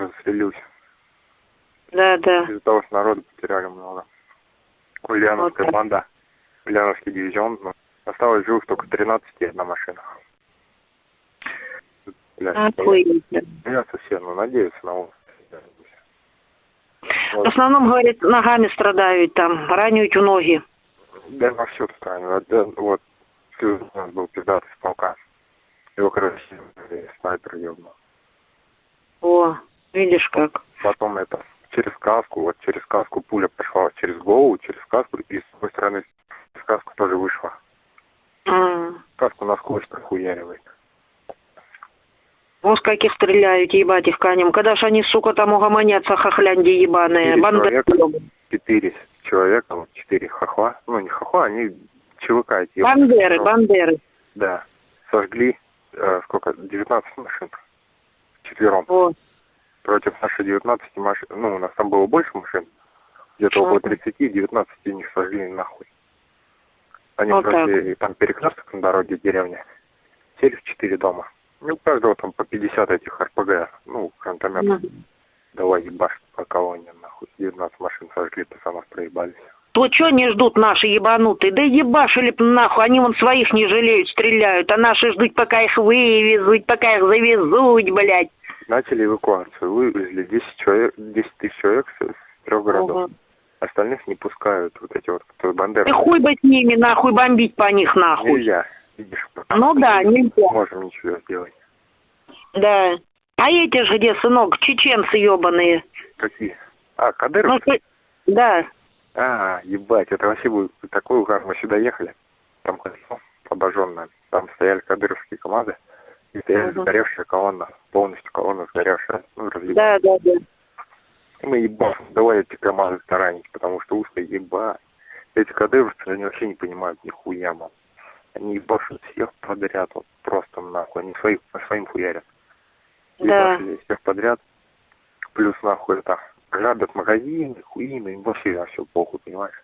застрелился. Да, да. Из-за того, что народу потеряли много. Ульяновская Вот банда, Ульяновский дивизион. ну, осталось живых только 13 и одна машина. Блядь, Охуеть. боятся все, но надеются на лучшее. В Вот. основном, говорит, ногами страдают там, ранят у ноги. Да, во все странно. Вот, да, вот у нас был пиздатый с полка. Его, короче, снайпер ебнул. Видишь как. Потом это через каску, вот через каску пуля пошла через голову, через каску, и с другой стороны через каску тоже вышла. М. Каску насквозь прохуяривает. Вот с каких стреляют, ебать их конем. Когда ж они, сука, там угомонятся, хохлянди ебаные. Человека. Четыре человека, вот четыре хохла. Ну, не хохла, они ЧВК эти. Бандеры, бандеры. Да. Сожгли, э, сколько, 19 машин. Четвером. О, Против нашей 19 машин. Ну, у нас там было больше машин. Где-то около Ага. 30, 19 из них сожгли нахуй. Они Вот просто там перекресток на дороге деревня. Сели в четыре дома. Ну, у каждого там по 50 этих РПГ. Ну, гранатометов. Мгм. Давай ебашь по колонне, нахуй. 19 машин сожгли, пацанов проебались. То что не ждут наши ебанутые? Да ебашили б нахуй, они вон своих не жалеют, стреляют, а наши ждут, пока их вывезут, пока их завезут, блядь. Начали эвакуацию. Вывезли 10 человек, 10 тысяч человек с, с трех городов. Ага. Остальных не пускают. Вот эти вот, кто бандеры. И хуй бы с ними, нахуй, бомбить по них, нахуй. Нельзя. Видишь, Ну да, нельзя. Не можем ничего сделать. Да. А эти же где, сынок, чеченцы ебаные. Какие? А, Ну, Кадыров? что- да. А, ебать, это вообще будет такой угар. Мы сюда ехали, там кольцо обожженное. Там стояли кадыровские команды, стояли Мгм. сгоревшая колонна, полностью колонна сгоревшая, ну. Да, да, да. И мы ебать, давай эти команды таранить, потому что узко ебать. Эти кадыровцы, они вообще не понимают нихуя, мам. Они ебашут всех подряд, вот просто нахуй. Они своих, по своим хуярят. Да. Ебашили всех подряд. Плюс нахуй это грабят магазины, хуины, им вообще все похуй, понимаешь?